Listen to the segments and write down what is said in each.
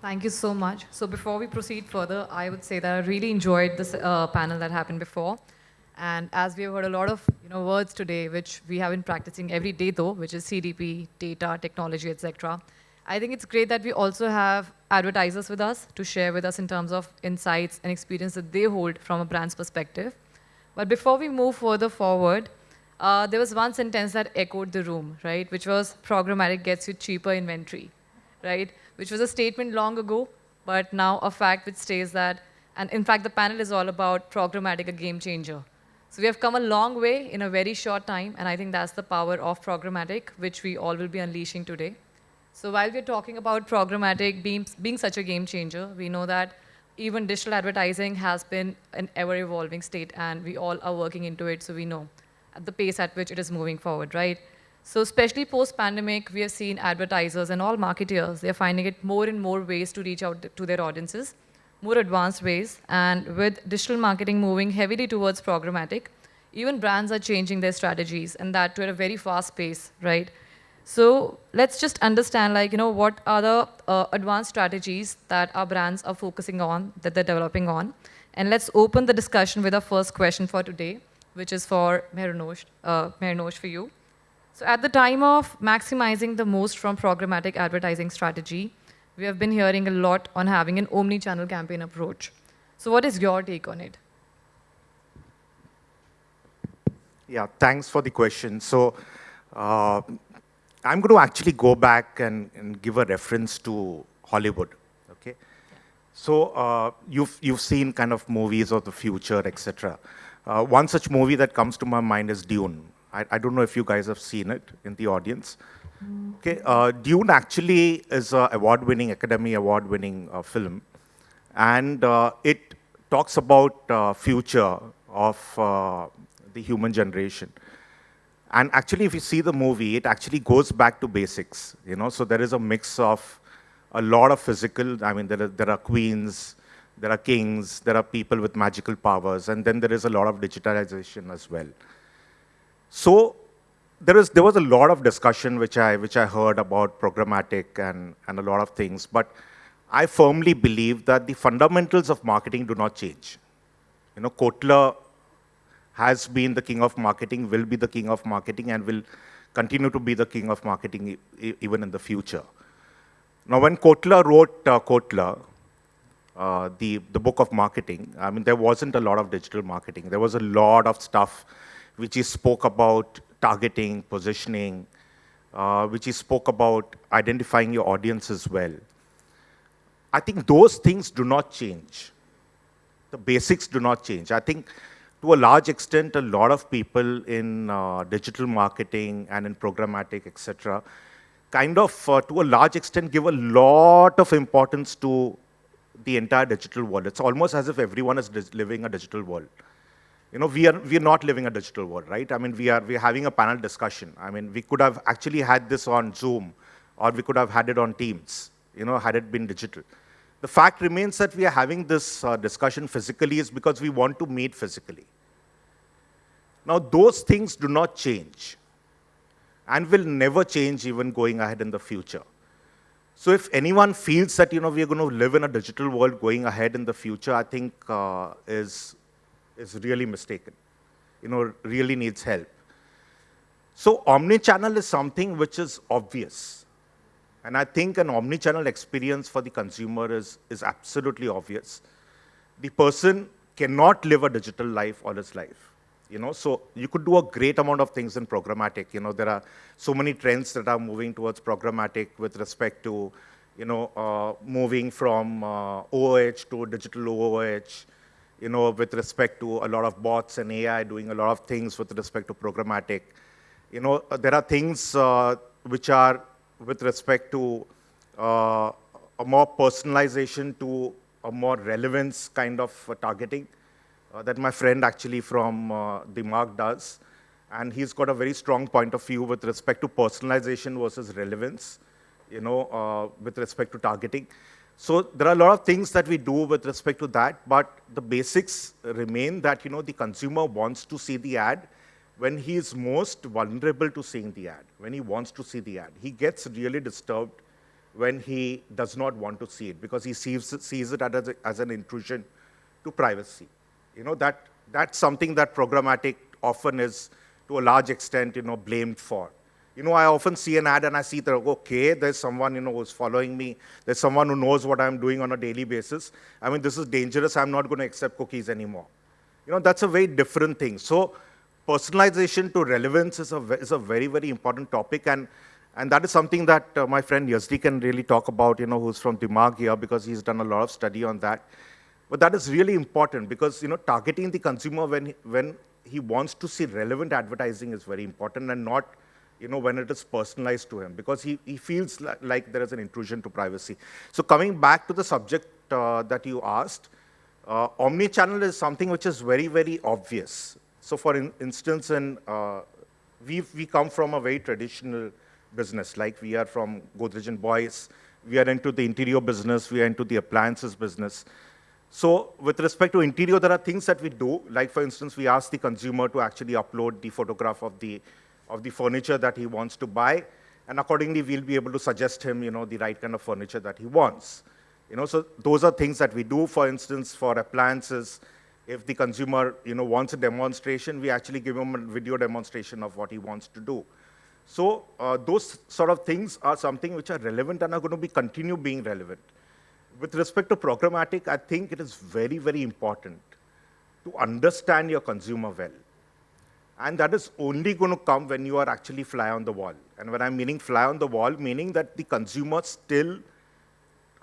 Thank you so much. So before we proceed further, I would say that I really enjoyed this uh, panel that happened before. And as we have heard a lot of you know, words today, which we have been practicing every day though, which is CDP, data, technology, etc. I think it's great that we also have advertisers with us to share with us in terms of insights and experience that they hold from a brand's perspective. But before we move further forward, uh, there was one sentence that echoed the room, right? Which was programmatic gets you cheaper inventory, right? Which was a statement long ago, but now a fact which stays that, and in fact, the panel is all about programmatic, a game changer. So we have come a long way in a very short time, and I think that's the power of programmatic, which we all will be unleashing today. So while we're talking about programmatic being, being such a game changer, we know that even digital advertising has been an ever-evolving state, and we all are working into it, so we know at the pace at which it is moving forward, right? So especially post-pandemic, we have seen advertisers and all marketeers, they're finding it more and more ways to reach out to their audiences more advanced ways. And with digital marketing moving heavily towards programmatic, even brands are changing their strategies and that to a very fast pace, right? So let's just understand like, you know, what are the uh, advanced strategies that our brands are focusing on, that they're developing on. And let's open the discussion with our first question for today, which is for Mehernosh, uh, for you. So at the time of maximizing the most from programmatic advertising strategy, we have been hearing a lot on having an omni-channel campaign approach. So what is your take on it? Yeah, thanks for the question. So uh, I'm going to actually go back and, and, give a reference to Hollywood. Okay, so uh, you've you've seen kind of movies of the future, etc. Uh, one such movie that comes to my mind is Dune. I, I don't know if you guys have seen it in the audience. Okay, uh, Dune actually is an award-winning, Academy Award-winning uh, film, and uh, it talks about uh, future of uh, the human generation. And actually, if you see the movie, it actually goes back to basics. You know, so there is a mix of a lot of physical. I mean, there are, there are queens, there are kings, there are people with magical powers, and then there is a lot of digitalization as well. So there, is, there was a lot of discussion which I, which I heard about programmatic and, and a lot of things, but I firmly believe that the fundamentals of marketing do not change. You know, Kotler has been the king of marketing, will be the king of marketing, and will continue to be the king of marketing e even in the future. Now, when Kotler wrote uh, Kotler, uh, the, the book of marketing, I mean, there wasn't a lot of digital marketing. There was a lot of stuff which he spoke about targeting, positioning, uh, which he spoke about identifying your audience as well. I think those things do not change. The basics do not change. I think to a large extent, a lot of people in uh, digital marketing and in programmatic, etc., kind of, uh, to a large extent, give a lot of importance to the entire digital world. It's almost as if everyone is living a digital world you know, we are, we are not living a digital world, right? I mean, we are, we are having a panel discussion. I mean, we could have actually had this on Zoom, or we could have had it on Teams, you know, had it been digital. The fact remains that we are having this uh, discussion physically is because we want to meet physically. Now, those things do not change and will never change even going ahead in the future. So if anyone feels that, you know, we're going to live in a digital world going ahead in the future, I think uh, is is really mistaken, you know, really needs help. So omni-channel is something which is obvious. And I think an omni-channel experience for the consumer is, is absolutely obvious. The person cannot live a digital life all his life. You know, so you could do a great amount of things in programmatic. You know, there are so many trends that are moving towards programmatic with respect to, you know, uh, moving from uh, OOH to digital OOH, you know, with respect to a lot of bots and AI doing a lot of things with respect to programmatic. You know, uh, there are things uh, which are with respect to uh, a more personalization to a more relevance kind of uh, targeting uh, that my friend actually from uh, Mark does. And he's got a very strong point of view with respect to personalization versus relevance, you know, with respect to targeting. So there are a lot of things that we do with respect to that, but the basics remain that you know the consumer wants to see the ad when he is most vulnerable to seeing the ad, when he wants to see the ad. He gets really disturbed when he does not want to see it because he sees, sees it as, a, as an intrusion to privacy. You know, that, that's something that programmatic often is, to a large extent, you know, blamed for. You know, I often see an ad and I see that, okay, there's someone, you know, who's following me. There's someone who knows what I'm doing on a daily basis. I mean, this is dangerous. I'm not going to accept cookies anymore. You know, that's a very different thing. So personalization to relevance is a, is a very, very important topic. And, and that is something that uh, my friend Yazdi can really talk about, you know, who's from Dimag here, because he's done a lot of study on that. But that is really important because, you know, targeting the consumer when, when he wants to see relevant advertising is very important and not you know, when it is personalized to him because he, he feels like, like there is an intrusion to privacy. So coming back to the subject uh, that you asked, uh, omni-channel is something which is very, very obvious. So for in, instance, in, uh, we we come from a very traditional business, like we are from Godrej and Boyce, we are into the interior business, we are into the appliances business. So with respect to interior, there are things that we do, like for instance, we ask the consumer to actually upload the photograph of the of the furniture that he wants to buy, and accordingly, we'll be able to suggest him, you know, the right kind of furniture that he wants. You know, so those are things that we do. For instance, for appliances, if the consumer, you know, wants a demonstration, we actually give him a video demonstration of what he wants to do. So uh, those sort of things are something which are relevant and are going to be continue being relevant. With respect to programmatic, I think it is very, very important to understand your consumer well. And that is only going to come when you are actually fly on the wall. And when I'm meaning fly on the wall, meaning that the consumer still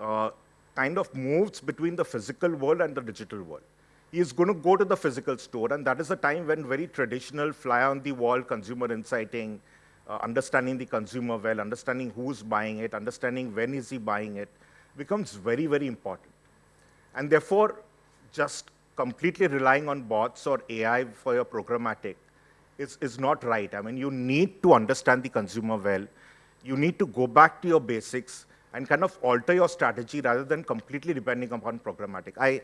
uh, kind of moves between the physical world and the digital world. He is going to go to the physical store, and that is the time when very traditional fly on the wall consumer insighting, uh, understanding the consumer well, understanding who's buying it, understanding when is he buying it, becomes very, very important. And therefore, just completely relying on bots or AI for your programmatic is, is not right. I mean, you need to understand the consumer well. You need to go back to your basics and kind of alter your strategy rather than completely depending upon programmatic. I,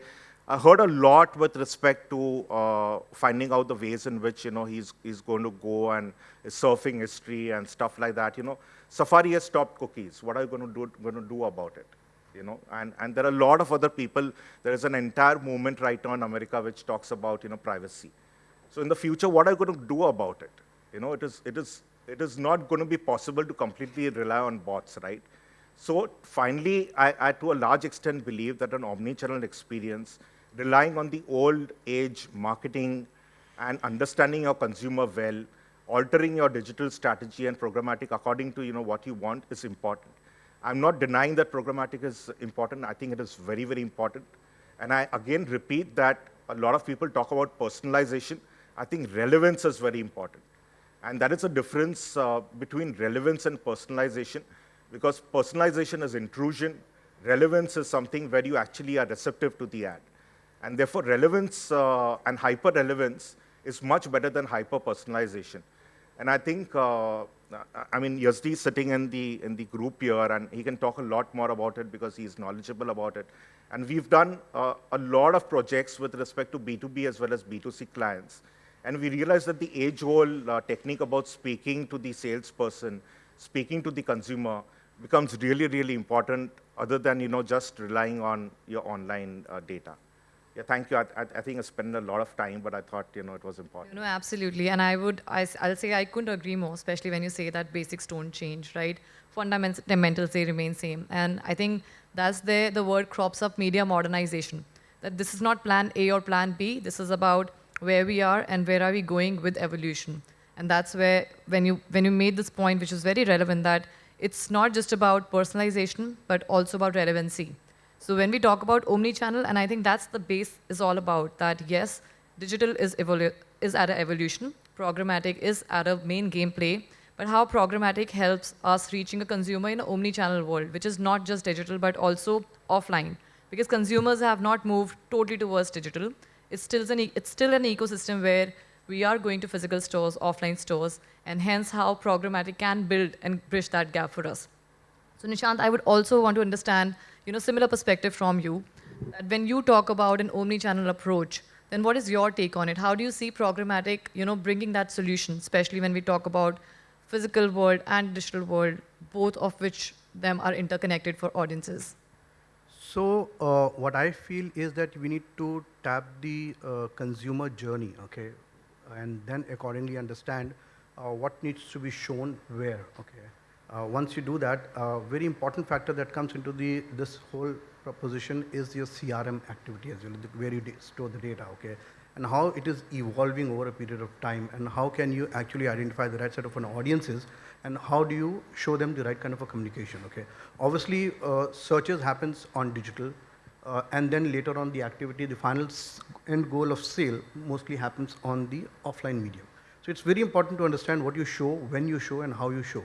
I heard a lot with respect to uh, finding out the ways in which, you know, he's, he's going to go and surfing history and stuff like that. You know, Safari has stopped cookies. What are you going to do, going to do about it? You know, and, and there are a lot of other people. There is an entire movement right now in America which talks about, you know, privacy. So in the future, what are you going to do about it? You know, it is, it is, it is not going to be possible to completely rely on bots, right? So finally, I, I to a large extent believe that an omni-channel experience, relying on the old age marketing and understanding your consumer well, altering your digital strategy and programmatic according to you know, what you want is important. I'm not denying that programmatic is important. I think it is very, very important. And I again repeat that a lot of people talk about personalization. I think relevance is very important. And that is a difference uh, between relevance and personalization, because personalization is intrusion, relevance is something where you actually are receptive to the ad. And therefore, relevance uh, and hyper-relevance is much better than hyper-personalization. And I think, uh, I mean, Yazdi is sitting in the, in the group here, and he can talk a lot more about it because he's knowledgeable about it. And we've done uh, a lot of projects with respect to B2B as well as B2C clients. And we realized that the age-old uh, technique about speaking to the salesperson, speaking to the consumer, becomes really, really important other than, you know, just relying on your online uh, data. Yeah, thank you. I, I, think I spent a lot of time, but I thought, you know, it was important. No, absolutely. And I would, I, I'll say I couldn't agree more, especially when you say that basics don't change, right? Fundamentals, they remain same. And I think that's there the word crops up media modernization. That this is not plan A or plan B. This is about where we are and where are we going with evolution. And that's where, when you, when you made this point, which is very relevant, that it's not just about personalization, but also about relevancy. So when we talk about omni-channel, and I think that's the base is all about, that yes, digital is, is at an evolution, programmatic is at a main gameplay, but how programmatic helps us reaching a consumer in an omni-channel world, which is not just digital, but also offline. Because consumers have not moved totally towards digital. It's still an, it's still an ecosystem where we are going to physical stores, offline stores, and hence how programmatic can build and bridge that gap for us. So Nishant, I would also want to understand, you know, similar perspective from you, that when you talk about an omni-channel approach, then what is your take on it? How do you see programmatic, you know, bringing that solution, especially when we talk about physical world and digital world, both of which them are interconnected for audiences? So uh, what I feel is that we need to tap the uh, consumer journey, okay, and then accordingly understand uh, what needs to be shown where, okay. Uh, once you do that, a very important factor that comes into the this whole proposition is your CRM activity as well, where you store the data, okay, and how it is evolving over a period of time, and how can you actually identify the right set of an audiences, and how do you show them the right kind of a communication, okay. Obviously, uh, searches happens on digital, uh, and then later on the activity, the final end goal of sale mostly happens on the offline medium. So it's very important to understand what you show, when you show, and how you show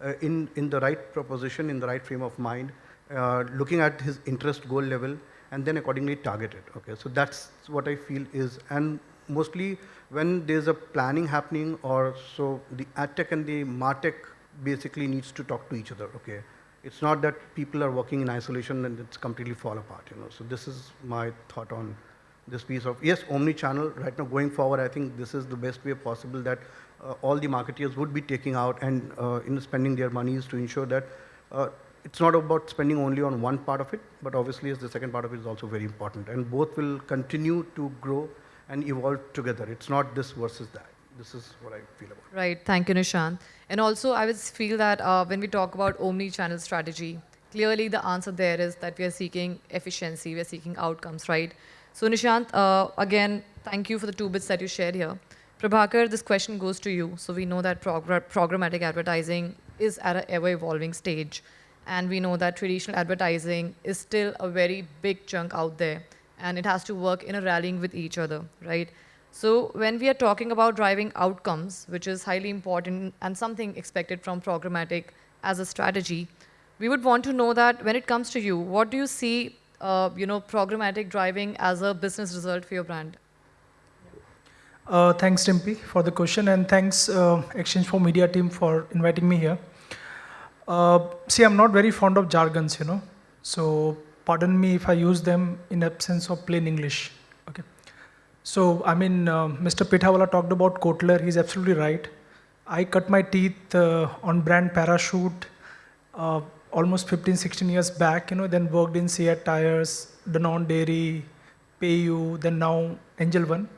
uh, in, in the right proposition, in the right frame of mind, uh, looking at his interest goal level, and then accordingly target it. Okay, so that's what I feel is, and mostly when there's a planning happening, or so the ad tech and the martech basically needs to talk to each other. Okay, it's not that people are working in isolation and it's completely fall apart. You know, so this is my thought on this piece of yes, omni-channel. Right now, going forward, I think this is the best way possible that uh, all the marketeers would be taking out and uh, in spending their monies to ensure that uh, it's not about spending only on one part of it, but obviously the second part of it is also very important. And both will continue to grow and evolve together. It's not this versus that. This is what I feel about. Right. Thank you, Nishant. And also, I would feel that uh, when we talk about omni-channel strategy, clearly the answer there is that we are seeking efficiency, we are seeking outcomes, right? So Nishant, uh, again, thank you for the two bits that you shared here. Prabhakar, this question goes to you. So we know that programmatic advertising is at an ever-evolving stage. And we know that traditional advertising is still a very big chunk out there. And it has to work in a rallying with each other, right? So when we are talking about driving outcomes, which is highly important and something expected from programmatic as a strategy, we would want to know that when it comes to you, what do you see, uh, you know, programmatic driving as a business result for your brand? Uh, thanks, Dimpy, for the question, and thanks, uh, exchange4media team, for inviting me here. Uh, see, I'm not very fond of jargons, you know, so pardon me if I use them in absence of plain English. Okay. So, I mean, uh, Mr. Pithawala talked about Kotler. He's absolutely right. I cut my teeth uh, on brand Parachute uh, almost 15, 16 years back, you know, then worked in CEAT Tires, Danone Dairy, PayU, then now Angel One.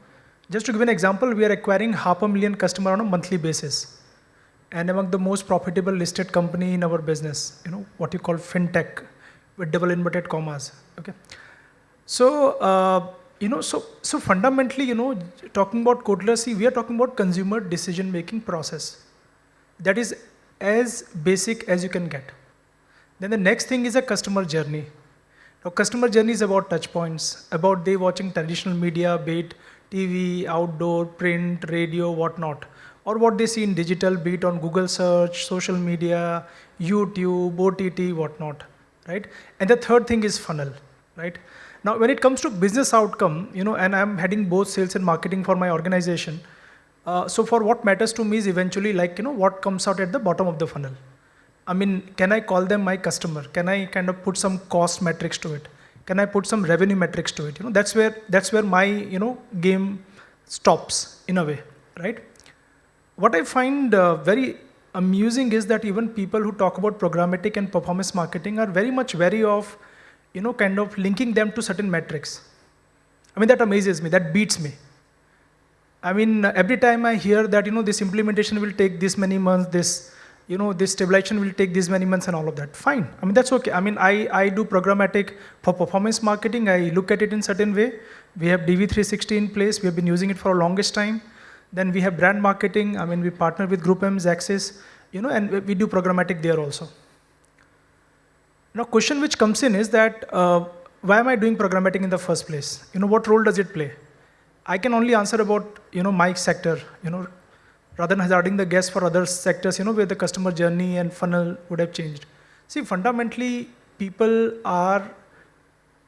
Just to give an example, we are acquiring half a million customer on a monthly basis. And among the most profitable listed company in our business, you know, what you call fintech with double inverted commas, okay? So, uh, you know, so, so fundamentally, you know, talking about see, we are talking about consumer decision-making process. That is as basic as you can get. Then the next thing is a customer journey. Now, customer journey is about touch points, about they watching traditional media, be it TV, outdoor, print, radio, whatnot, or what they see in digital, be it on Google search, social media, YouTube, OTT, whatnot, right? And the third thing is funnel, right? Now, when it comes to business outcome, you know, and I'm heading both sales and marketing for my organization. Uh, so for what matters to me is eventually like, you know, what comes out at the bottom of the funnel. I mean, can I call them my customer? Can I kind of put some cost metrics to it? Can I put some revenue metrics to it? You know, that's where that's where my you know game stops in a way, right? What I find uh, very amusing is that even people who talk about programmatic and performance marketing are very much wary of, you know, kind of linking them to certain metrics. I mean, that amazes me. That beats me. I mean, every time I hear that, you know, this implementation will take this many months, this you know, this stabilization will take this many months and all of that. Fine. I mean, that's okay. I mean, I, I do programmatic for performance marketing. I look at it in certain way. We have DV360 in place. We have been using it for a longest time. Then we have brand marketing. I mean, we partner with GroupM, Xaxis, you know, and we do programmatic there also. Now, question which comes in is that, uh, why am I doing programmatic in the first place? You know, what role does it play? I can only answer about, you know, my sector, you know, rather than hazarding the guess for other sectors, you know, where the customer journey and funnel would have changed. See, fundamentally, people are,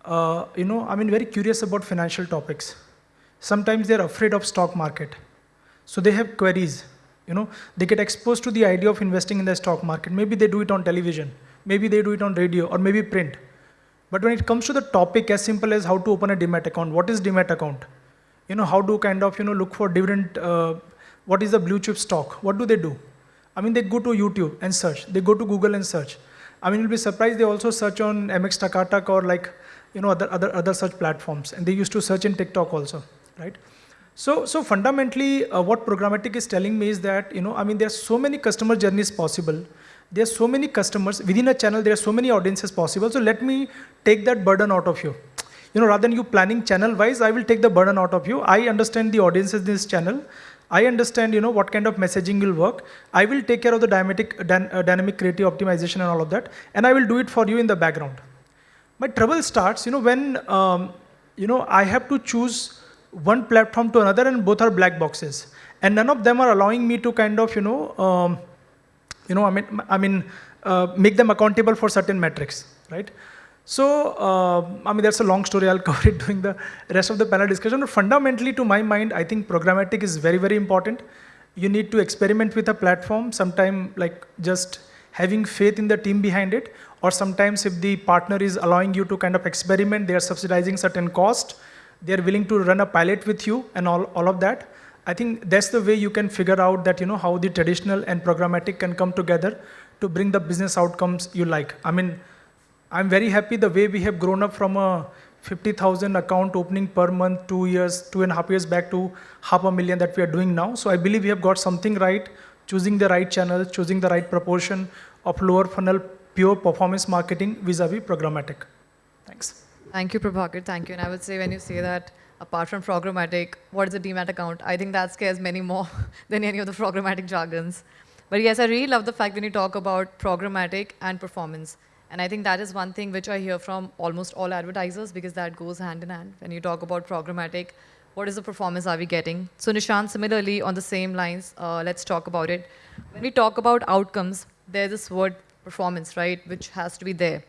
uh, you know, I mean, very curious about financial topics. Sometimes they're afraid of stock market. So they have queries, you know, they get exposed to the idea of investing in the stock market. Maybe they do it on television, maybe they do it on radio, or maybe print. But when it comes to the topic as simple as how to open a demat account, what is demat account? You know, how to kind of, you know, look for dividend uh, what is the blue chip stock? What do they do? I I mean, they go to YouTube and search. They go to Google and search. I mean, you'll be surprised they also search on MX Takatak or like, you know, other, other, other search platforms. And they used to search in TikTok also, right? So, so fundamentally, uh, what programmatic is telling me is that, you know, I mean, there are so many customer journeys possible. There are so many customers within a channel. There are so many audiences possible. So let me take that burden out of you. You know, rather than you planning channel wise, I will take the burden out of you. I understand the audiences in this channel. I understand, you know, what kind of messaging will work. I will take care of the dynamic, uh, dynamic creative optimization and all of that, and I will do it for you in the background. My trouble starts, you know, when, um, you know, I have to choose one platform to another and both are black boxes. And none of them are allowing me to kind of, you know, um, you know, I mean, I mean, uh, make them accountable for certain metrics, right? So, uh, I mean, that's a long story. I'll cover it during the rest of the panel discussion. But fundamentally, to my mind, I think programmatic is very, very important. You need to experiment with a platform, sometime like just having faith in the team behind it, or sometimes if the partner is allowing you to kind of experiment, they are subsidizing certain cost, they're willing to run a pilot with you and all, all of that. I think that's the way you can figure out that, you know, how the traditional and programmatic can come together to bring the business outcomes you like. I mean, I'm very happy the way we have grown up from a 50,000 account opening per month, two years, two and a half years back to half a million that we are doing now. So I believe we have got something right, choosing the right channel, choosing the right proportion of lower funnel pure performance marketing vis-a-vis -vis programmatic. Thank you, Prabhakar. Thank you. And I would say when you say that, apart from programmatic, what is a demat account? I think that scares many more than any of the programmatic jargons. But yes, I really love the fact when you talk about programmatic and performance. And I think that is one thing which I hear from almost all advertisers because that goes hand in hand. When you talk about programmatic, what is the performance are we getting? So Nishant, similarly on the same lines, uh, let's talk about it. When we talk about outcomes, there's this word performance, right, which has to be there.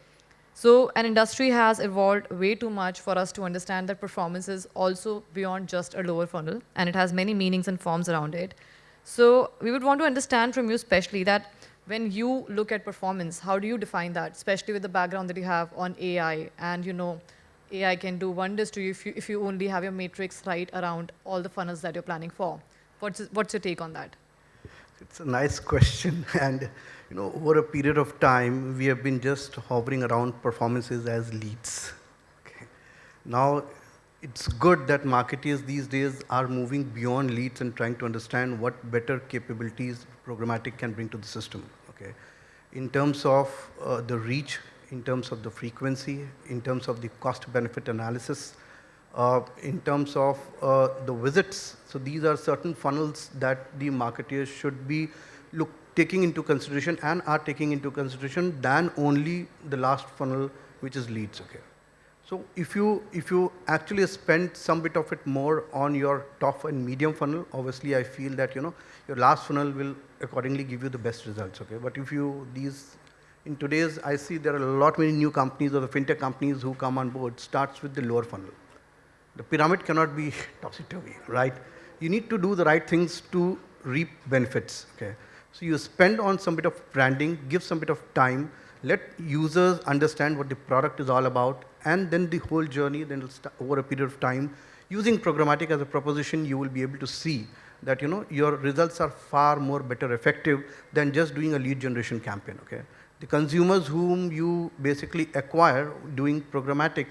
So an industry has evolved way too much for us to understand that performance is also beyond just a lower funnel, and it has many meanings and forms around it. So we would want to understand from you especially that when you look at performance, how do you define that, especially with the background that you have on AI and you know AI can do wonders to you if you, if you only have your matrix right around all the funnels that you're planning for. What's, what's your take on that? It's a nice question. And you know, over a period of time, we have been just hovering around performances as leads. Okay. Now, it's good that marketers these days are moving beyond leads and trying to understand what better capabilities programmatic can bring to the system. Okay, in terms of uh, the reach, in terms of the frequency, in terms of the cost-benefit analysis, uh, in terms of uh, the visits. So these are certain funnels that the marketers should be look taking into consideration and are taking into consideration than only the last funnel, which is leads. Okay. So if you if you actually spend some bit of it more on your top and medium funnel, obviously I feel that you know your last funnel will accordingly give you the best results. Okay. But if you these in today's I see there are a lot many new companies or the fintech companies who come on board starts with the lower funnel. The pyramid cannot be topsy-turvy, right? You need to do the right things to reap benefits. Okay. So you spend on some bit of branding, give some bit of time, let users understand what the product is all about, and then the whole journey, then over a period of time, using programmatic as a proposition, you will be able to see that you know your results are far more better effective than just doing a lead generation campaign. Okay, the consumers whom you basically acquire doing programmatic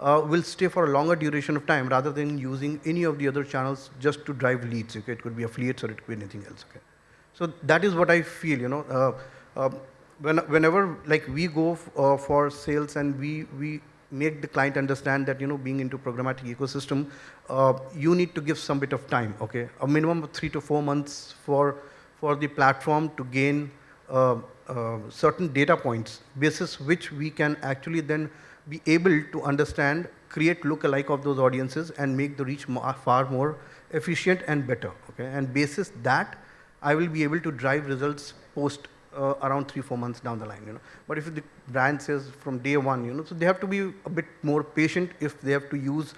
uh, will stay for a longer duration of time rather than using any of the other channels just to drive leads. Okay, it could be affiliates or it could be anything else. Okay. So that is what I feel, you know. Uh, uh, when, whenever like we go uh, for sales and we, we make the client understand that, you know, being into programmatic ecosystem, uh, you need to give some bit of time, okay? A minimum of three to four months for, for the platform to gain uh, uh, certain data points, basis which we can actually then be able to understand, create look-alike of those audiences and make the reach far more efficient and better, okay? And basis that, I will be able to drive results post uh, around three, four months down the line, you know. But if the brand says from day one, you know, so they have to be a bit more patient if they have to use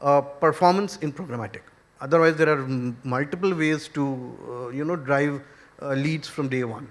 uh, performance in programmatic. Otherwise, there are multiple ways to, uh, you know, drive uh, leads from day one.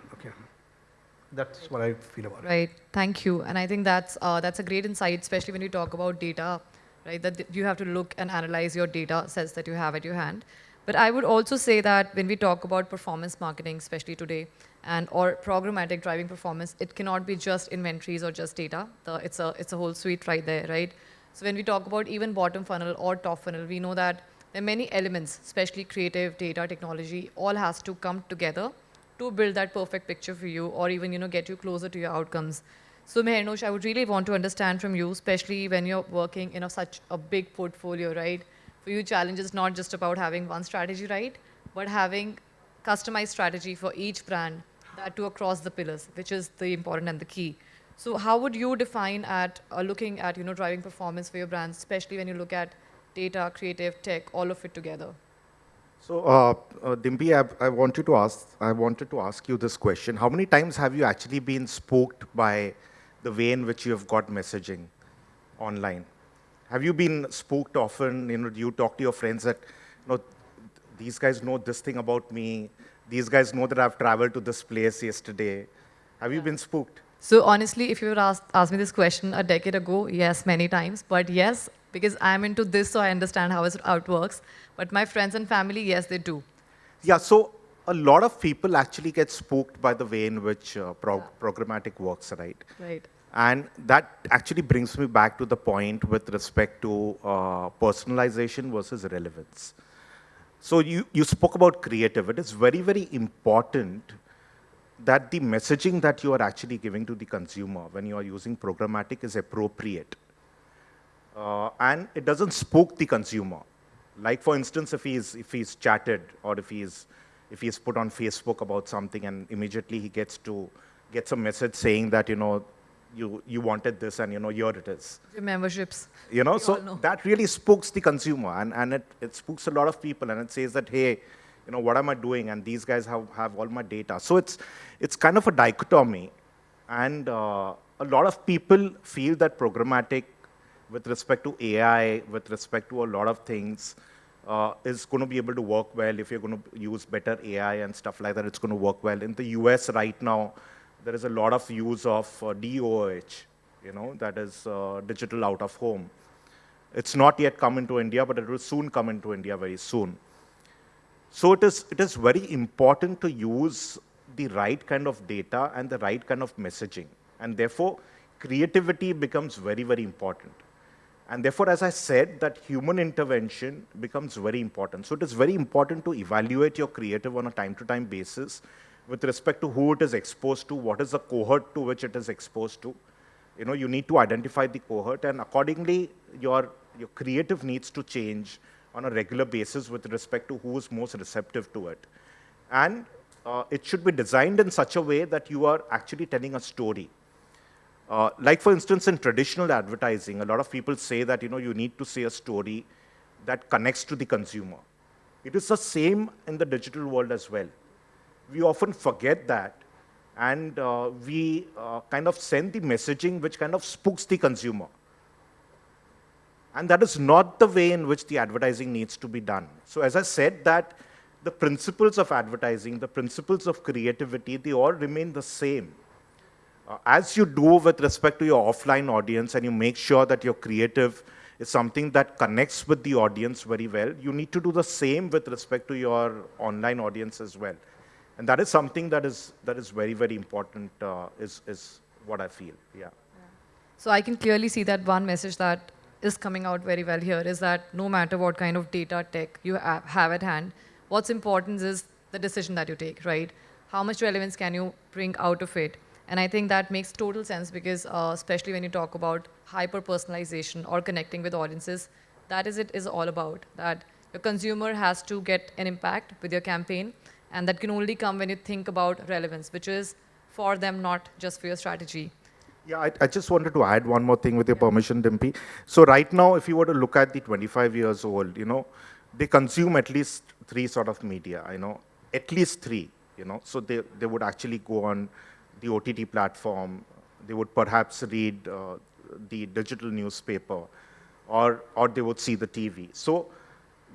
That's what I feel about right. it. Right. Thank you. And I think that's uh, that's a great insight, especially when you talk about data, right? That you have to look and analyze your data sets that you have at your hand. But I would also say that when we talk about performance marketing, especially today, and or programmatic driving performance, it cannot be just inventories or just data. The, it's, a, it's a whole suite right there, right? So when we talk about even bottom funnel or top funnel, we know that there are many elements, especially creative, data, technology, all has to come together to build that perfect picture for you or even you know, get you closer to your outcomes. So Mehernosh, I would really want to understand from you, especially when you're working in a, such a big portfolio, right? For you, challenge is not just about having one strategy right, but having customized strategy for each brand that to across the pillars, which is the important and the key. So how would you define at uh, looking at you know driving performance for your brands, especially when you look at data, creative, tech, all of it together? So, uh, uh, I, I, wanted to ask, I wanted to ask you this question. How many times have you actually been spooked by the way in which you have got messaging online? Have you been spooked often? You know, do you talk to your friends that, you know, these guys know this thing about me. These guys know that I've traveled to this place yesterday. Have you been spooked? So honestly, if you were asked, asked me this question a decade ago, yes, many times. But yes, because I'm into this, so I understand how, how it works. But my friends and family, yes, they do. Yeah, so a lot of people actually get spooked by the way in which uh, pro yeah. programmatic works, right? Right. And that actually brings me back to the point with respect to uh, personalization versus relevance. So you, you spoke about creative. It is very, very important that the messaging that you are actually giving to the consumer when you are using programmatic is appropriate. Uh, and it doesn't spook the consumer. Like for instance, if he's, if he's chatted or if he's, if he's put on Facebook about something and immediately he gets to, gets a message saying that, you know, you, you wanted this and, you know, here it is. Memberships. You know, so know. that really spooks the consumer and, and it, it spooks a lot of people and it says that, hey, you know, what am I doing? And these guys have, have all my data. So it's, it's kind of a dichotomy. And uh, a lot of people feel that programmatic with respect to AI, with respect to a lot of things, uh, is going to be able to work well if you're going to use better AI and stuff like that. It's going to work well. In the US right now, there is a lot of use of uh, DOOH, you know, that is uh, digital out of home. It's not yet come into India, but it will soon come into India very soon. So it is, it is very important to use the right kind of data and the right kind of messaging. And therefore, creativity becomes very, very important. And therefore, as I said, that human intervention becomes very important. So it is very important to evaluate your creative on a time-to-time -time basis with respect to who it is exposed to, what is the cohort to which it is exposed to. You know, you need to identify the cohort, and accordingly, your, your creative needs to change on a regular basis with respect to who is most receptive to it. And uh, it should be designed in such a way that you are actually telling a story. Uh, like for instance, in traditional advertising, a lot of people say that you know you need to say a story that connects to the consumer. It is the same in the digital world as well. We often forget that, and uh, we uh, kind of send the messaging which kind of spooks the consumer. And that is not the way in which the advertising needs to be done. So as I said that the principles of advertising, the principles of creativity, they all remain the same uh, as you do with respect to your offline audience and you make sure that your creative is something that connects with the audience very well, you need to do the same with respect to your online audience as well. And that is something that is, that is very, very important, uh, is, is what I feel, yeah. So I can clearly see that one message that is coming out very well here is that no matter what kind of data tech you have at hand, what's important is the decision that you take, right? How much relevance can you bring out of it? And I think that makes total sense because uh, especially when you talk about hyper-personalization or connecting with audiences, that is it is all about, that your consumer has to get an impact with your campaign, and that can only come when you think about relevance, which is for them, not just for your strategy. Yeah, I, I just wanted to add one more thing with your yeah. permission, Dimpy. So right now, if you were to look at the 25 years old, you know, they consume at least three sort of media, you know, at least three, you know. So they, they would actually go on the OTT platform. They would perhaps read uh, the digital newspaper, or, or they would see the TV. So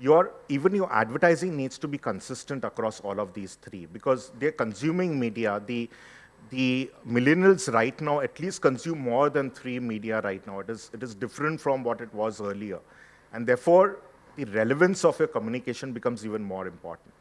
your, even your advertising needs to be consistent across all of these three because they're consuming media. The, the millennials right now at least consume more than three media right now. It is, it is different from what it was earlier. And therefore, the relevance of your communication becomes even more important.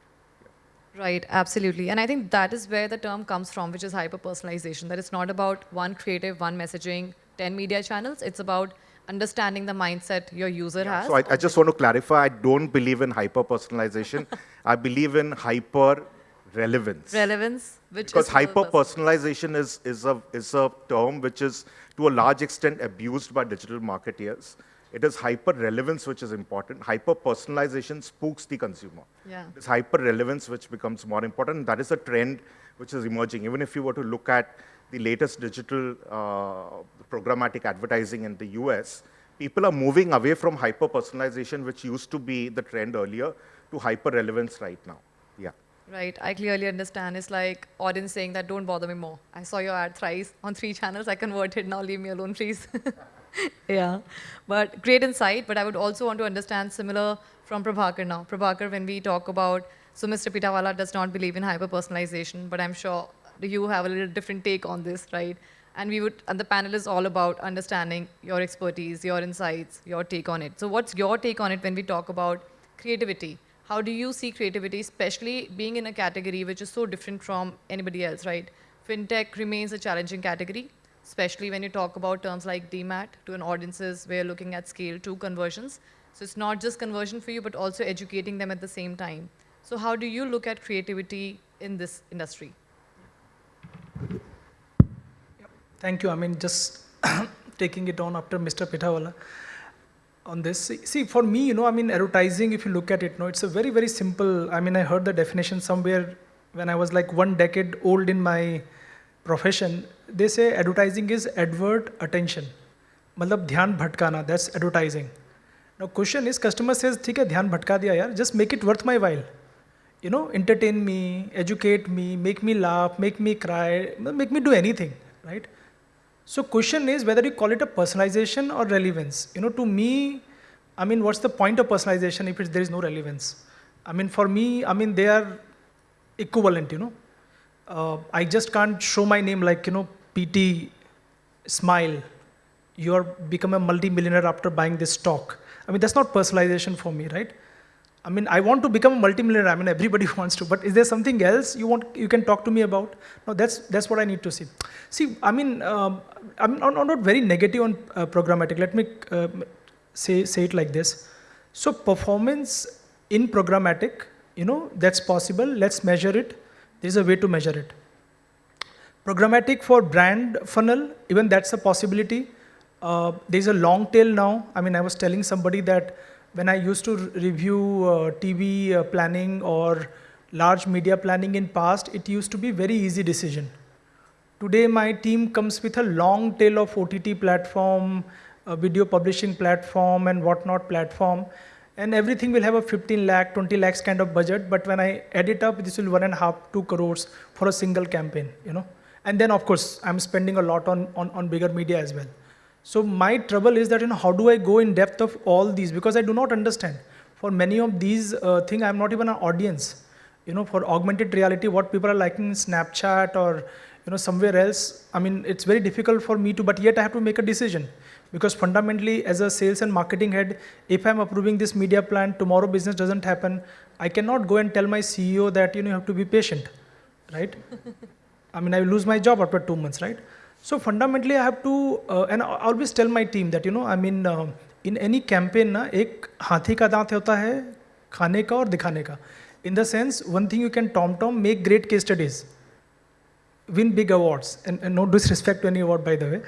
Right, absolutely. And I think that is where the term comes from, which is hyper personalization. That it's not about one creative, one messaging, 10 media channels. It's about understanding the mindset your user has. So I, I just want to clarify, I don't believe in hyper personalization. I believe in hyper relevance. relevance, which Because hyper-personalization is, is, a, is a term which is to a large extent abused by digital marketeers. It is hyper relevance which is important. Hyper personalization spooks the consumer. Yeah. It's hyper relevance which becomes more important. That is a trend which is emerging. Even if you were to look at the latest digital uh, programmatic advertising in the US, people are moving away from hyper personalization, which used to be the trend earlier, to hyper relevance right now. Yeah. Right, I clearly understand. It's like audience saying that don't bother me more. I saw your ad thrice on three channels. I converted. Now leave me alone, please. yeah, but great insight. But I would also want to understand similar from Prabhakar now. Prabhakar, when we talk about, so Mr. Pithawala does not believe in hyper personalization, but I'm sure you have a little different take on this, right? And we would, and the panel is all about understanding your expertise, your insights, your take on it. So what's your take on it when we talk about creativity? How do you see creativity, especially being in a category which is so different from anybody else, right? FinTech remains a challenging category, especially when you talk about terms like demat to an audiences where you're looking at scale to conversions. So it's not just conversion for you, but also educating them at the same time. So how do you look at creativity in this industry? Thank you. I mean, just taking it on after Mr. Pithawala on this. See, for me, you know, I mean, advertising, if you look at it, no, it's a very, very simple. I mean, I heard the definition somewhere when I was like one decade old in my profession. They say advertising is advert attention. मतलब ध्यान भटकाना, that's advertising. Now, question is, customer says, ठीक है, ध्यान भटका दिया यार, just make it worth my while. You know, entertain me, educate me, make me laugh, make me cry, make me do anything, right? So question is whether you call it a personalization or relevance. You know, to me, I mean, what's the point of personalization if it's, there is no relevance? I mean, for me, I mean, they are equivalent, you know. Uh, I just can't show my name like, you know, PT, smile. You are become a multi-millionaire after buying this stock. I mean, that's not personalization for me, right? I mean, I want to become a multimillionaire. I mean, everybody wants to. But is there something else you want? You can talk to me about? No, that's that's what I need to see. See, I mean, um, I'm, not, I'm not very negative on uh, programmatic. Let me uh, say say it like this. So performance in programmatic, you know, that's possible. Let's measure it. There's a way to measure it. Programmatic for brand funnel, even that's a possibility. Uh, there's a long tail now. I mean, I was telling somebody that when I used to review uh, TV uh, planning or large media planning in past, it used to be very easy decision. Today, my team comes with a long tail of OTT platform, a video publishing platform, and whatnot platform, and everything will have a 15 lakh, 20 lakhs kind of budget. But when I add it up, this will one and a half, two crores for a single campaign, you know. And then, of course, I'm spending a lot on, on, on bigger media as well. So my trouble is that, you know, how do I go in depth of all these? Because I do not understand. For many of these uh, things, I'm not even an audience. You know, for augmented reality, what people are liking in Snapchat or, you know, somewhere else, I mean, it's very difficult for me to, but yet I have to make a decision Because fundamentally, as a sales and marketing head, if I'm approving this media plan, tomorrow business doesn't happen, I cannot go and tell my CEO that, you know, you have to be patient, right? I mean, I will lose my job after two months, right? So fundamentally, I have to, uh, and I always tell my team that, you know, I mean, uh, in any campaign, ना एक हाथी का दांत होता है खाने का और दिखाने का. In the sense, one thing you can tom tom make great case studies, win big awards, and, and no disrespect to any award by the way,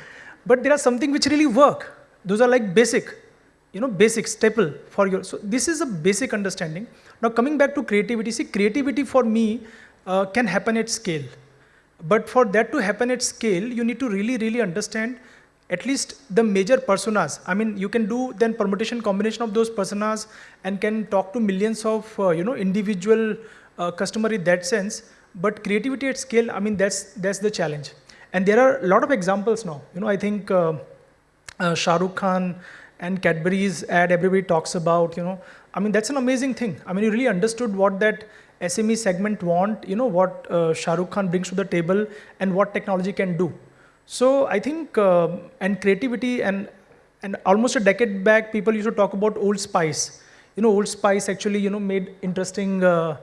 but there are something which really work. Those are like basic, you know, basic staple for your. So this is a basic understanding. Now coming back to creativity, see, creativity for me uh, can happen at scale. But for that to happen at scale, you need to really, really understand at least the major personas. I mean, you can do then permutation combination of those personas and can talk to millions of, uh, you know, individual uh, customer in that sense. But creativity at scale, I mean, that's, that's the challenge. And there are a lot of examples now. You know, I think uh, uh, Shah Rukh Khan and Cadbury's ad everybody talks about, you know, I mean, that's an amazing thing. I mean, you really understood what that SME segment want, you know, what uh, Shah Rukh Khan brings to the table and what technology can do. So I think, um, and creativity and, and almost a decade back, people used to talk about Old Spice. You know, Old Spice actually, you know, made interesting uh,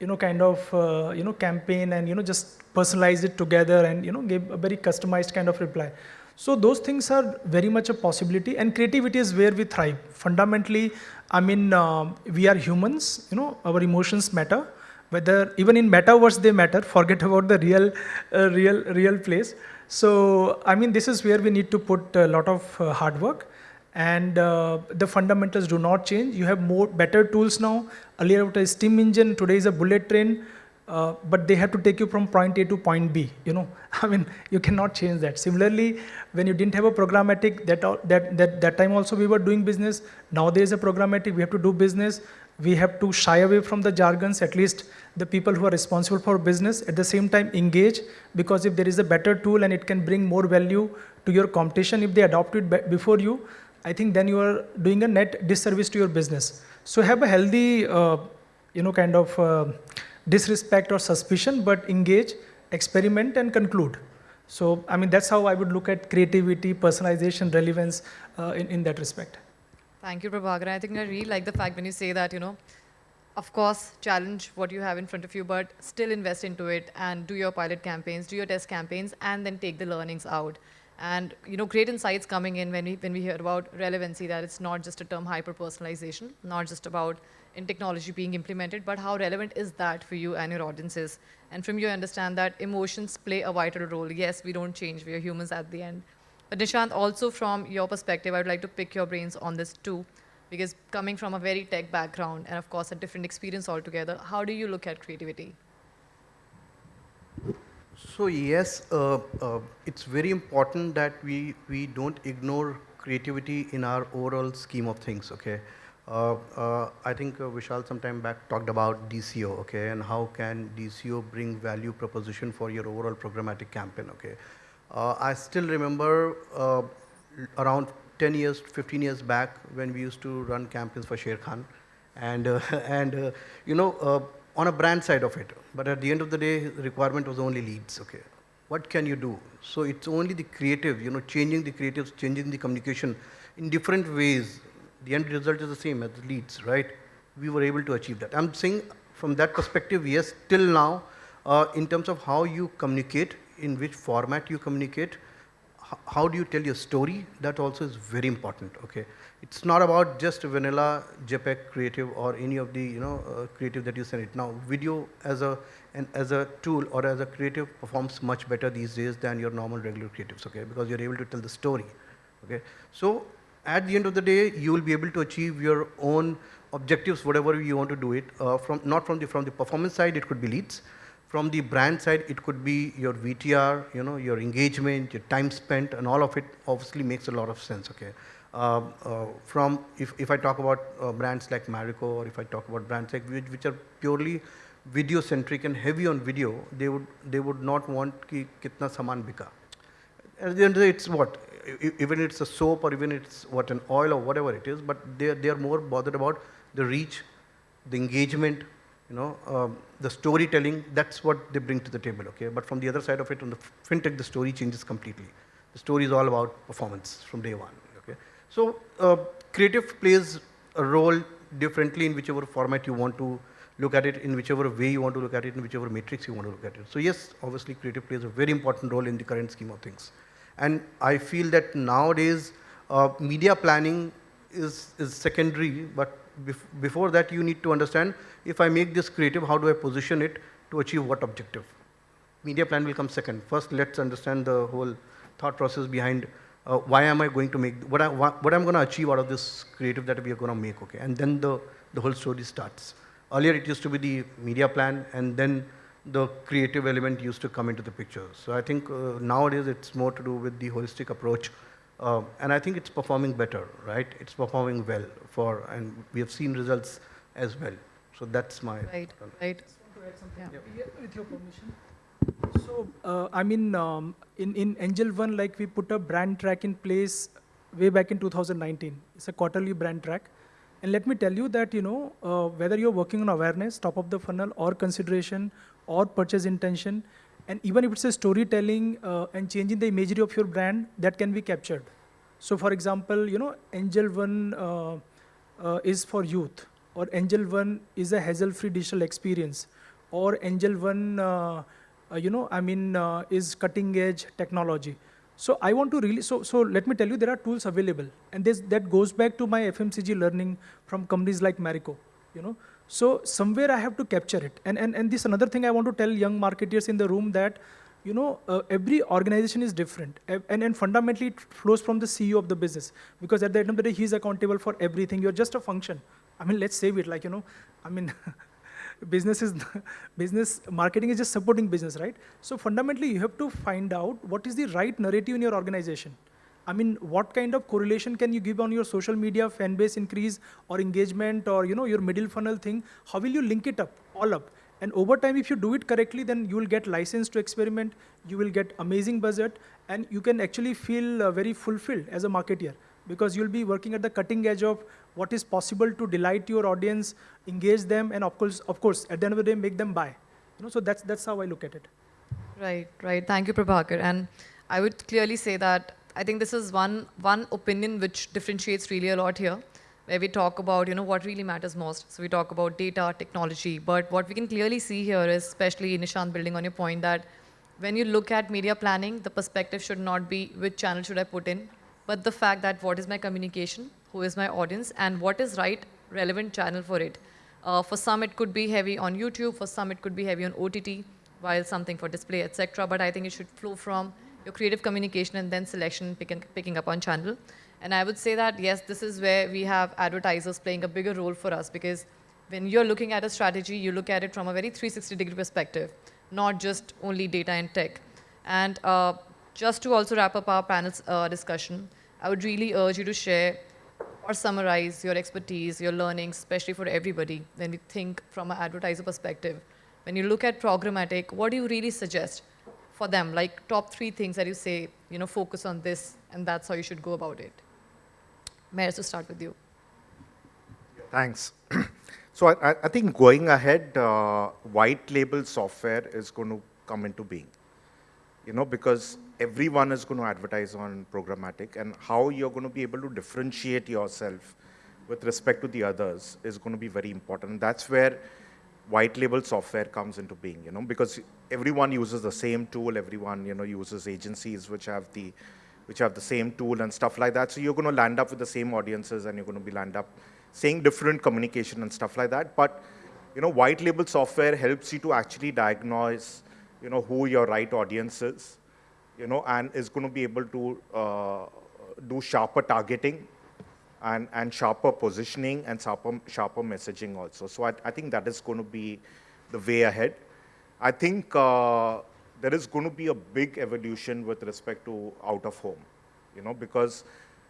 you know, kind of, uh, you know, campaign and, you know, just personalize it together and, you know, give a very customized kind of reply. So those things are very much a possibility and creativity is where we thrive. Fundamentally, I mean, um, we are humans, you know, our emotions matter. Whether even in metaverse they matter, forget about the real, uh, real, real place. So, I mean, this is where we need to put a lot of uh, hard work and uh, the fundamentals do not change. You have more better tools now. Earlier it was a steam engine, today is a bullet train, uh, but they have to take you from point A to point B. You know, I mean, you cannot change that. Similarly, when you didn't have a programmatic, that that that that time also we were doing business. Now there is a programmatic, we have to do business. We have to shy away from the jargons. At least the people who are responsible for business. At the same time, engage because if there is a better tool and it can bring more value to your competition, if they adopt it before you, I think then you are doing a net disservice to your business. So have a healthy, uh, you know, kind of uh, disrespect or suspicion, but engage, experiment, and conclude. So, I mean, that's how I would look at creativity, personalization, relevance uh, in, in that respect. Thank you, Prabhakar. I think I really like the fact when you say that, you know, of course, challenge what you have in front of you, but still invest into it and do your pilot campaigns, do your test campaigns, and then take the learnings out and you know great insights coming in when we when we hear about relevancy that it's not just a term hyper personalization not just about in technology being implemented but how relevant is that for you and your audiences? And from you I understand that emotions play a vital role. Yes we don't change. We are humans at the end. But nishant also from your perspective i would like to pick your brains on this too. Because coming from a very tech background and of course a different experience altogether how do you look at creativity so yes, uh, uh, it's very important that we, we don't ignore creativity in our overall scheme of things, okay? Uh, uh I think uh, Vishal sometime back talked about DCO, okay, and how can DCO bring value proposition for your overall programmatic campaign, okay? Uh, I still remember around 10 years, 15 years back when we used to run campaigns for Sharekhan, and, and you know, on a brand side of it. But at the end of the day, the requirement was only leads, okay. What can you do? So it's only the creative, you know, changing the creatives, changing the communication in different ways. The end result is the same as the leads, right? We were able to achieve that. I'm saying from that perspective, yes, till now, uh, in terms of how you communicate, in which format you communicate, how do you tell your story, that also is very important, okay it's not about just vanilla JPEG creative or any of the you know uh, creative that you send it. Now video as a and as a tool or as a creative performs much better these days than your normal regular creatives, okay? Because you're able to tell the story, okay? So at the end of the day, you will be able to achieve your own objectives, whatever you want to do it. Uh, from not from the from the performance side, it could be leads. From the brand side, it could be your VTR, you know, your engagement, your time spent, and all of it obviously makes a lot of sense, okay? Uh, uh, from, if, if I talk about uh, brands like Marico or if I talk about brands like which, which are purely video centric and heavy on video, they would, they would not want ki kitna saman bika. At the end of the day, it's what? Even it's a soap or even it's what an oil or whatever it is, but they they are more bothered about the reach, the engagement, you know, um, the storytelling. That's what they bring to the table. Okay, but from the other side of it, on the fintech, the story changes completely. The story is all about performance from day one. So uh, creative plays a role differently in whichever format you want to look at it, in whichever way you want to look at it, in whichever matrix you want to look at it. So yes, obviously creative plays a very important role in the current scheme of things. And I feel that nowadays uh, media planning is, is secondary, but bef before that you need to understand if I make this creative, how do I position it to achieve what objective? Media plan will come second. First, let's understand the whole thought process behind uh, why am I going to make, what, I, what, what I'm going to achieve out of this creative that we are going to make, okay? And then the, the whole story starts. Earlier it used to be the media plan and then the creative element used to come into the picture. So I think uh, nowadays it's more to do with the holistic approach. Uh, and I think it's performing better, right? It's performing well for, and we have seen results as well. So that's my. Right, right. Yeah. Yeah, with your permission. So, uh, I mean, um, in, in Angel One, like we put a brand track in place way back in 2019. It's a quarterly brand track. And let me tell you that, you know, uh, whether you're working on awareness, top of the funnel, or consideration, or purchase intention, and even if it's a storytelling uh, and changing the imagery of your brand, that can be captured. So for example, you know, Angel One uh, uh, is for youth, or Angel One is a hassle-free digital experience or Angel One, uh, uh, you know, I mean, uh, is cutting edge technology. So I want to really, so, so let me tell you, there are tools available. And this, that goes back to my FMCG learning from companies like Marico, you know. So somewhere I have to capture it. And, and, and this another thing I want to tell young marketers in the room that, you know, uh, every organization is different. And, and fundamentally it flows from the CEO of the business. Because at the end of the day, he's accountable for everything. You're just a function. I mean, let's save it like, you know, I mean, business is business marketing is just supporting business right? So fundamentally you have to find out what is the right narrative in your organization. I mean what kind of correlation can you give on your social media fan base increase or engagement or you know your middle funnel thing? How will you link it up all up? And over time if you do it correctly then you will get license to experiment you will get amazing budget and you can actually feel uh, very fulfilled as a marketer because you'll be working at the cutting edge of what is possible to delight your audience, engage them, and of course, of course, at the end of the day, make them buy. You know, so that's that's how I look at it. Right, right. Thank you, Prabhakar. And I would clearly say that I think this is one one opinion which differentiates really a lot here, where we talk about you know what really matters most. So we talk about data, technology, but what we can clearly see here is, especially Nishant, building on your point that when you look at media planning, the perspective should not be which channel should I put in, but the fact that what is my communication, who is my audience, and what is right relevant channel for it. Uh, for some, it could be heavy on YouTube. For some, it could be heavy on OTT, while something for display, etc. But I think it should flow from your creative communication and then selection, picking, picking up on channel. And I would say that, yes, this is where we have advertisers playing a bigger role for us because when you're looking at a strategy, you look at it from a very 360 degree perspective, not just only data and tech. And uh, just to also wrap up our panel's uh, discussion, I would really urge you to share or summarize your expertise, your learnings, especially for everybody when we think from an advertiser perspective. When you look at programmatic, what do you really suggest for them? Like top three things that you say, you know, focus on this, and that's how you should go about it. Mayor, to start with you. Thanks. so I, I, think going ahead, uh, white label software is going to come into being. You know, because everyone is going to advertise on programmatic and how you're going to be able to differentiate yourself with respect to the others is going to be very important. That's where white label software comes into being, you know, because everyone uses the same tool, everyone, you know, uses agencies which have the which have the same tool and stuff like that. So you're going to land up with the same audiences and you're going to be land up saying different communication and stuff like that. But, you know, white label software helps you to actually diagnose, you know, who your right audience is you know, and is going to be able to uh, do sharper targeting and, and sharper positioning and sharper, sharper messaging also. So I, I think that is going to be the way ahead. I think uh, there is going to be a big evolution with respect to out of home, you know, because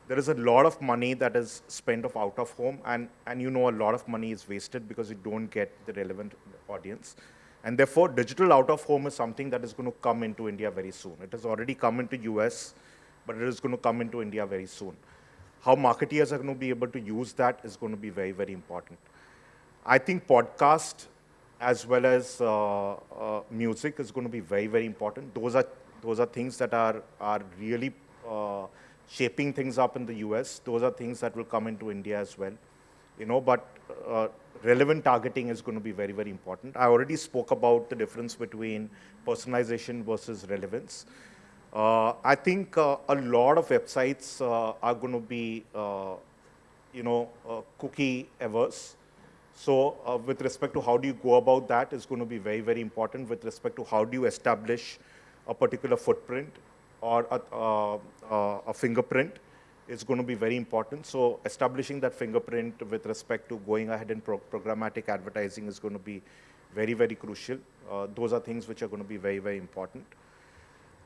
there is a lot of money that is spent of out of home and, and you know a lot of money is wasted because you don't get the relevant audience. And therefore, digital out of home is something that is going to come into India very soon. It has already come into US, but it is going to come into India very soon. How marketeers are going to be able to use that is going to be very, very important. I think podcast as well as uh, uh, music is going to be very, very important. Those are, those are things that are, are really uh, shaping things up in the US. Those are things that will come into India as well. You know, but uh, relevant targeting is going to be very, very important. I already spoke about the difference between personalization versus relevance. Uh, I think uh, a lot of websites uh, are going to be, uh, you know, uh, cookie averse. So uh, with respect to how do you go about that is going to be very, very important with respect to how do you establish a particular footprint or a, a fingerprint is going to be very important. So establishing that fingerprint with respect to going ahead and pro programmatic advertising is going to be very, very crucial. Uh, those are things which are going to be very, very important.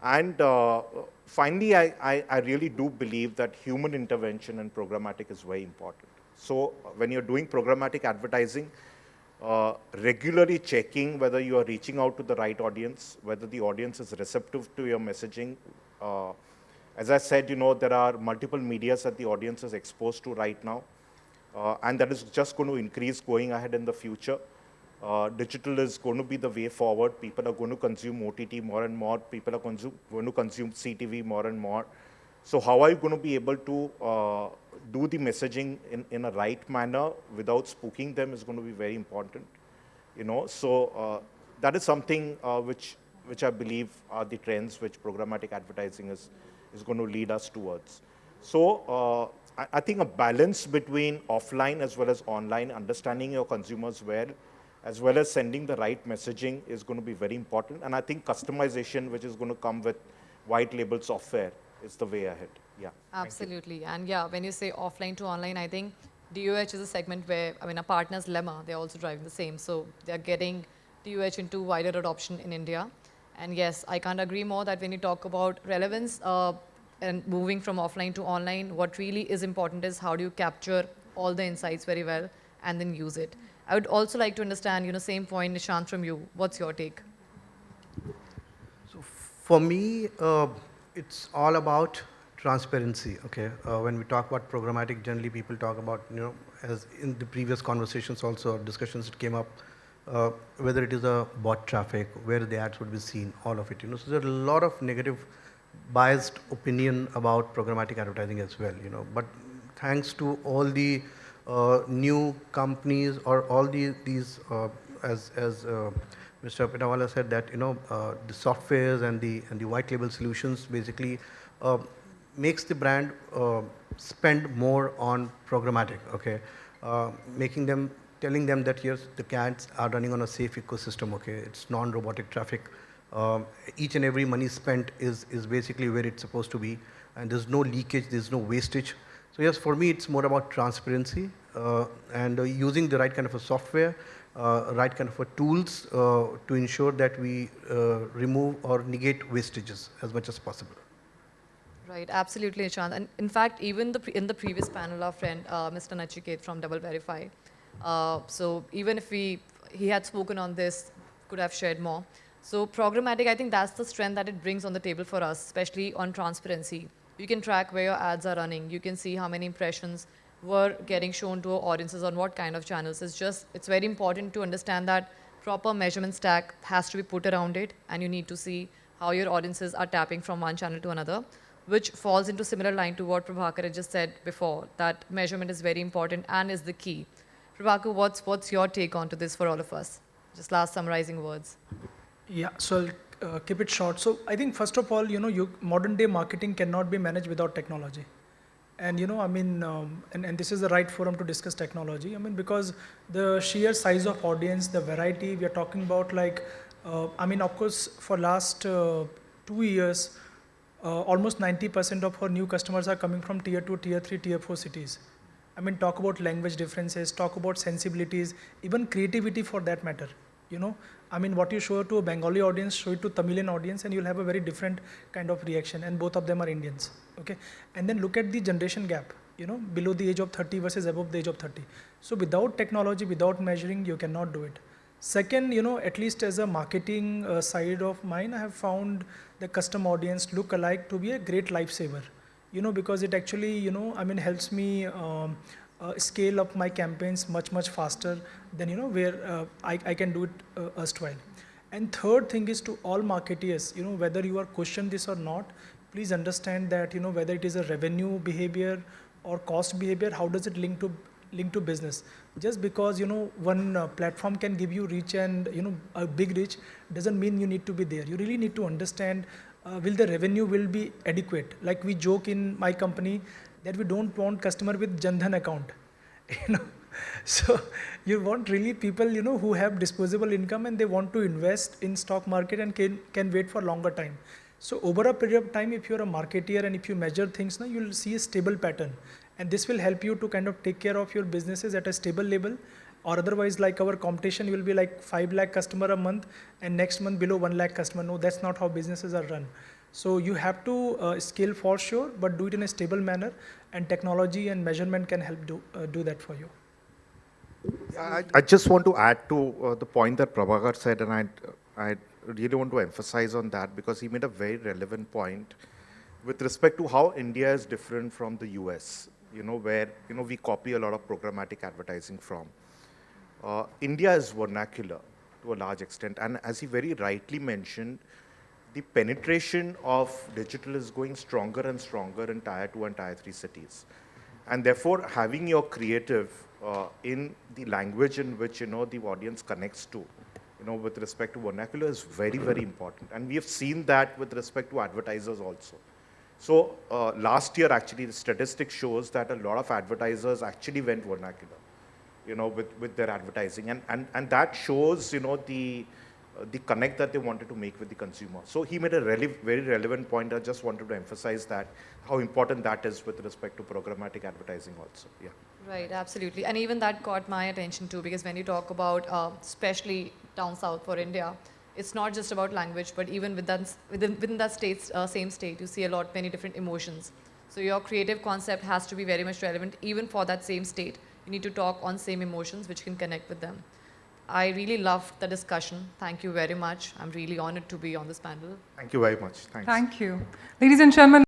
And uh, finally, I, I, I, really do believe that human intervention and programmatic is very important. So when you're doing programmatic advertising, uh, regularly checking whether you are reaching out to the right audience, whether the audience is receptive to your messaging, uh, as I said, you know, there are multiple medias that the audience is exposed to right now, uh, and that is just going to increase going ahead in the future. Uh, digital is going to be the way forward. People are going to consume OTT more and more. People are consume, going to consume CTV more and more. So how are you going to be able to uh, do the messaging in, in a right manner without spooking them is going to be very important. You know, so uh, that is something uh, which, which I believe are the trends which programmatic advertising is, is going to lead us towards. So uh, I, I think a balance between offline as well as online, understanding your consumers well, as well as sending the right messaging is going to be very important. And I think customization, which is going to come with white label software, is the way ahead. Yeah. Absolutely. And yeah, when you say offline to online, I think DOH is a segment where, I mean, our partners Lemma, they're also driving the same. So they're getting DOH into wider adoption in India. And yes, I can't agree more that when you talk about relevance uh, and moving from offline to online, what really is important is how do you capture all the insights very well and then use it. I would also like to understand, you know, same point, Nishant, from you. What's your take? So for me, uh, it's all about transparency, okay? Uh, when we talk about programmatic, generally people talk about, you know, as in the previous conversations also, discussions that came up, uh, whether it is a bot traffic, where the ads would be seen, all of it, you know. So there's a lot of negative biased opinion about programmatic advertising as well, you know. But thanks to all the uh, new companies or all the, these, uh, as, as uh, Mr. Pithawala said that, you know, uh, the softwares and the, and the white label solutions basically uh, makes the brand spend more on programmatic, okay? making them, telling them that yes, the ads are running on a safe ecosystem, okay? It's non-robotic traffic. Um, each and every money spent is, is basically where it's supposed to be and there's no leakage, there's no wastage. So yes, for me, it's more about transparency uh, and uh, using the right kind of a software, uh, right kind of a tools uh, to ensure that we uh, remove or negate wastages as much as possible. Right, absolutely, Nishant. And in fact, even the in the previous panel, our friend uh, Mr. Nachiket from DoubleVerify. Uh, so even if we he had spoken on this, could have shared more. So programmatic, I think that's the strength that it brings on the table for us, especially on transparency. You can track where your ads are running. You can see how many impressions were getting shown to audiences on what kind of channels. It's just, it's very important to understand that proper measurement stack has to be put around it and you need to see how your audiences are tapping from one channel to another, which falls into similar line to what Prabhakar just said before, that measurement is very important and is the key. Prabhakar, what's, what's your take onto this for all of us? Just last summarizing words. Yeah, so I'll uh, keep it short. So I think first of all, you know, you, modern day marketing cannot be managed without technology. And you know, I mean, um, and, and this is the right forum to discuss technology. I mean, because the sheer size of audience, the variety, we are talking about like, uh, I mean, of course, for last uh, two years, uh, almost 90% of our new customers are coming from tier two, tier three, tier four cities. I mean, talk about language differences, talk about sensibilities, even creativity for that matter. You know, I mean, what you show to a Bengali audience, show it to Tamilian audience, and you'll have a very different kind of reaction. And both of them are Indians. Okay, and then look at the generation gap. You know, below the age of 30 versus above the age of 30. So without technology, without measuring, you cannot do it. Second, you know, at least as a marketing uh, side of mine, I have found the custom audience look alike to be a great lifesaver. You know, because it actually, you know, I mean, helps me. Um, uh, scale up my campaigns much, much faster than, you know, where uh, I, I can do it uh, erstwhile. And third thing is to all marketeers, you know, whether you are questioned this or not, please understand that, you know, whether it is a revenue behavior or cost behavior, how does it link to link to business? Just because, you know, one uh, platform can give you reach and, you know, a big reach doesn't mean you need to be there. You really need to understand uh, will the revenue will be adequate. Like we joke in my company that we don't want customer with Jan Dhan account. You know, so you want really people you know who have disposable income and they want to invest in stock market and can can wait for longer time. So over a period of time, if you're a marketeer and if you measure things, now you'll see a stable pattern, and this will help you to kind of take care of your businesses at a stable level. Or otherwise, like our competition will be like five lakh customer a month, and next month below one lakh customer. No, that's not how businesses are run. So you have to uh, scale for sure, but do it in a stable manner, and technology and measurement can help do, uh, do that for you. I, I, just want to add to uh, the point that Prabhakar said, and I, I really want to emphasize on that because he made a very relevant point with respect to how India is different from the US, you know, where, you know, we copy a lot of programmatic advertising from. Uh, India is vernacular to a large extent, and as he very rightly mentioned, the penetration of digital is going stronger and stronger in tier two and tier three cities. And therefore, having your creative uh, in the language in which, you know, the audience connects to, you know, with respect to vernacular is very, very important. And we have seen that with respect to advertisers also. So uh, last year, actually, the statistic shows that a lot of advertisers actually went vernacular, you know, with, with their advertising. And, and, and that shows, you know, the, uh, the connect that they wanted to make with the consumer. So he made a rele- very relevant point. I just wanted to emphasize that, how important that is with respect to programmatic advertising also. Yeah. Right, absolutely. And even that caught my attention too, because when you talk about, uh, especially down south for India, it's not just about language, but even within, within, within that state, uh, same state, you see a lot, many different emotions. So your creative concept has to be very much relevant, even for that same state. You need to talk on same emotions, which can connect with them. I really loved the discussion. Thank you very much. I'm really honored to be on this panel. Thank you very much. Thanks. Thank you. Ladies and gentlemen,